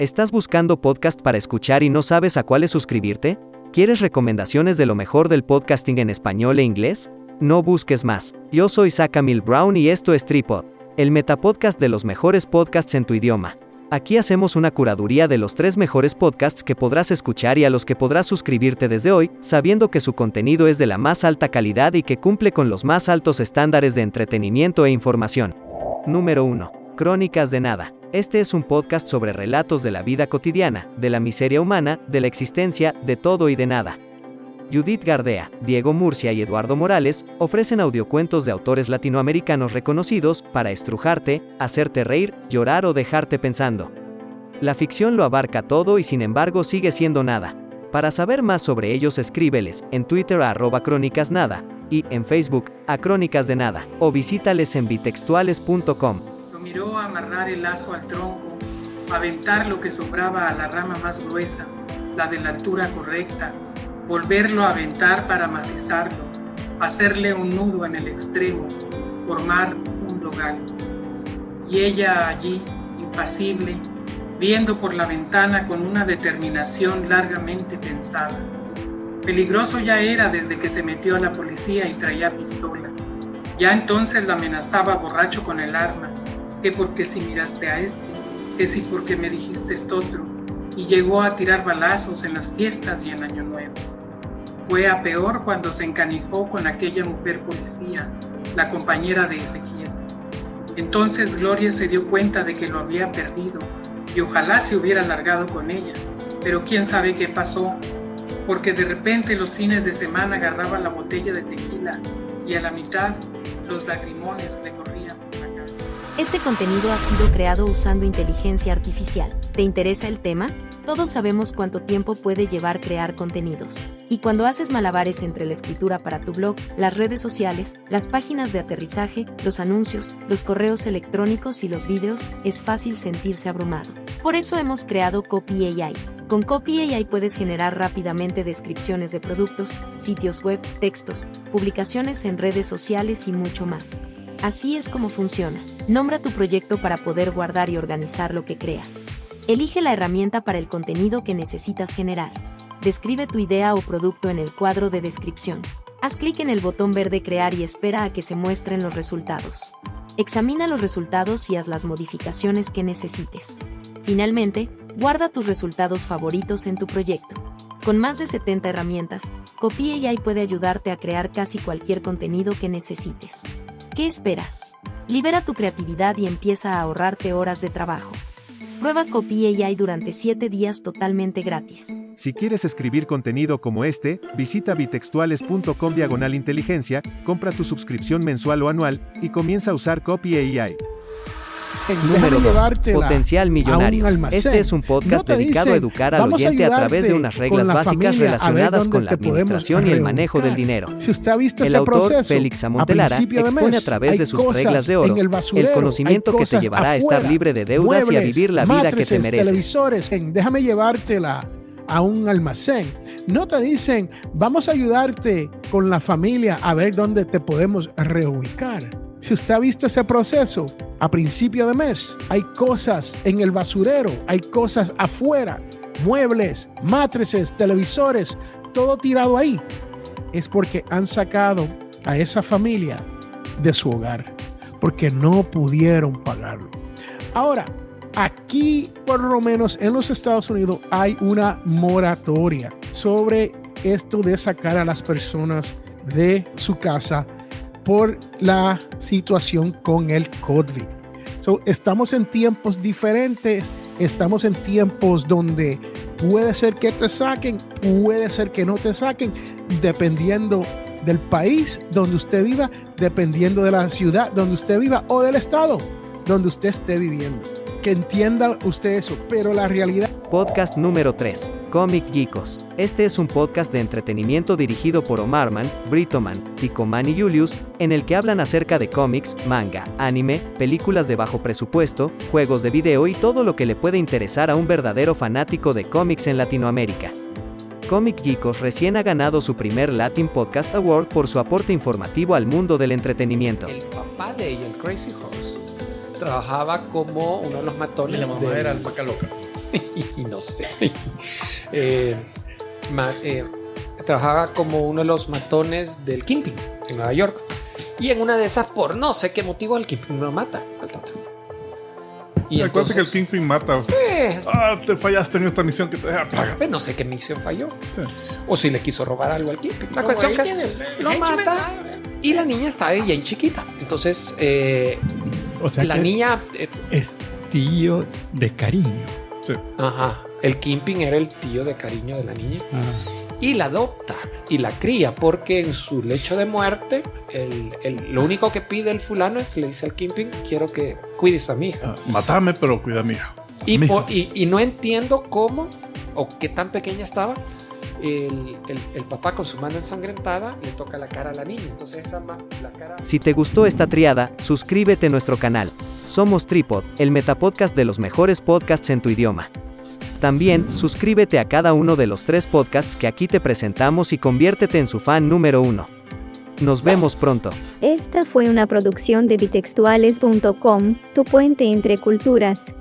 ¿Estás buscando podcast para escuchar y no sabes a cuáles suscribirte? ¿Quieres recomendaciones de lo mejor del podcasting en español e inglés? No busques más. Yo soy Mil Brown y esto es Tripod, el metapodcast de los mejores podcasts en tu idioma. Aquí hacemos una curaduría de los tres mejores podcasts que podrás escuchar y a los que podrás suscribirte desde hoy, sabiendo que su contenido es de la más alta calidad y que cumple con los más altos estándares de entretenimiento e información. Número 1. Crónicas de Nada. Este es un podcast sobre relatos de la vida cotidiana, de la miseria humana, de la existencia, de todo y de nada. Judith Gardea, Diego Murcia y Eduardo Morales ofrecen audiocuentos de autores latinoamericanos reconocidos para estrujarte, hacerte reír, llorar o dejarte pensando. La ficción lo abarca todo y sin embargo sigue siendo nada. Para saber más sobre ellos escríbeles en Twitter a arroba crónicasnada y en Facebook a Crónicas de Nada o visítales en bitextuales.com amarrar el lazo al tronco, aventar lo que sobraba a la rama más gruesa, la de la altura correcta, volverlo a aventar para macizarlo, hacerle un nudo en el extremo, formar un dogal. Y ella allí, impasible, viendo por la ventana con una determinación largamente pensada. Peligroso ya era desde que se metió a la policía y traía pistola. Ya entonces la amenazaba borracho con el arma que porque si miraste a este, que si porque me dijiste esto otro, y llegó a tirar balazos en las fiestas y en Año Nuevo. Fue a peor cuando se encanijó con aquella mujer policía, la compañera de Ezequiel. Entonces Gloria se dio cuenta de que lo había perdido y ojalá se hubiera largado con ella, pero quién sabe qué pasó, porque de repente los fines de semana agarraba la botella de tequila y a la mitad los lagrimones le este contenido ha sido creado usando inteligencia artificial. ¿Te interesa el tema? Todos sabemos cuánto tiempo puede llevar crear contenidos. Y cuando haces malabares entre la escritura para tu blog, las redes sociales, las páginas de aterrizaje, los anuncios, los correos electrónicos y los vídeos, es fácil sentirse abrumado. Por eso hemos creado Copy AI. Con Copy AI puedes generar rápidamente descripciones de productos, sitios web, textos, publicaciones en redes sociales y mucho más. Así es como funciona. Nombra tu proyecto para poder guardar y organizar lo que creas. Elige la herramienta para el contenido que necesitas generar. Describe tu idea o producto en el cuadro de descripción. Haz clic en el botón verde Crear y espera a que se muestren los resultados. Examina los resultados y haz las modificaciones que necesites. Finalmente, guarda tus resultados favoritos en tu proyecto. Con más de 70 herramientas, Copy AI puede ayudarte a crear casi cualquier contenido que necesites. ¿Qué esperas? Libera tu creatividad y empieza a ahorrarte horas de trabajo. Prueba Copy AI durante 7 días totalmente gratis. Si quieres escribir contenido como este, visita bitextuales.com diagonal inteligencia, compra tu suscripción mensual o anual y comienza a usar Copy AI. Número 2. Potencial Millonario. Este es un podcast dedicado a educar al oyente a, través de unas reglas básicas relacionadas con la administración y el manejo del dinero. Si usted ha visto el ese autor, Félix Amontelara, expone a través de sus reglas de oro el, conocimiento que te llevará a estar libre de deudas y a vivir la vida que te mereces. Televisores, déjame llevártela a un almacén. No te dicen, vamos a ayudarte con la familia a ver dónde te podemos reubicar. Si usted ha visto ese proceso, a principio de mes hay cosas en el basurero, hay cosas afuera, muebles, matrices, televisores, todo tirado ahí. Es porque han sacado a esa familia de su hogar, porque no pudieron pagarlo. Ahora, aquí por lo menos en los Estados Unidos hay una moratoria sobre esto de sacar a las personas de su casa por la situación con el COVID. So, estamos en tiempos diferentes, estamos en tiempos donde puede ser que te saquen, puede ser que no te saquen, dependiendo del país donde usted viva, dependiendo de la ciudad donde usted viva o del estado donde usted esté viviendo. Que entienda usted eso, pero la realidad Podcast número 3. Comic Geekos. Este es un podcast de entretenimiento dirigido por Omarman, Britoman, Ticoman y Julius, en el que hablan acerca de cómics, manga, anime, películas de bajo presupuesto, juegos de video y todo lo que le puede interesar a un verdadero fanático de cómics en Latinoamérica. Comic Geekos recién ha ganado su primer Latin Podcast Award por su aporte informativo al mundo del entretenimiento. El papá de ella, el Crazy Horse, trabajaba como uno de los matones. Y la mamá era alpaca loca. y no sé. Eh, ma- eh, trabajaba como uno de los matones del Kingpin en Nueva York. Y en una de esas, por no sé qué motivo, el Kingpin lo mata al Tata. Y Acuérdate que el entonces, Kingpin mata. eh, Ah, te fallaste en esta misión que te deja plaga. pues no sé qué misión falló. Sí. O si le quiso robar algo al Kingpin. La Como cuestión que lo mata. Y la niña estaba bien chiquita. Entonces, eh, O sea la que niña... eh, es tío de cariño. Sí. ajá. El Kingpin era el tío de cariño de la niña. Ah, y la adopta y la cría porque en su lecho de muerte el, el- lo único que pide el fulano es le dice al Kingpin quiero que cuides a mi hija Ah, Matame, pero cuida a mi hija. y, mi por- hija. y, y no entiendo cómo o qué tan pequeña estaba el, el- el papá con su mano ensangrentada le toca la cara a la niña entonces esa ma- la cara Si te gustó esta triada, suscríbete a nuestro canal. Somos Tripod, el metapodcast de los mejores podcasts en tu idioma. También, suscríbete a cada uno de los tres podcasts que aquí te presentamos y conviértete en su fan número uno. Nos vemos pronto. Esta fue una producción de bitextuales.com, tu puente entre culturas.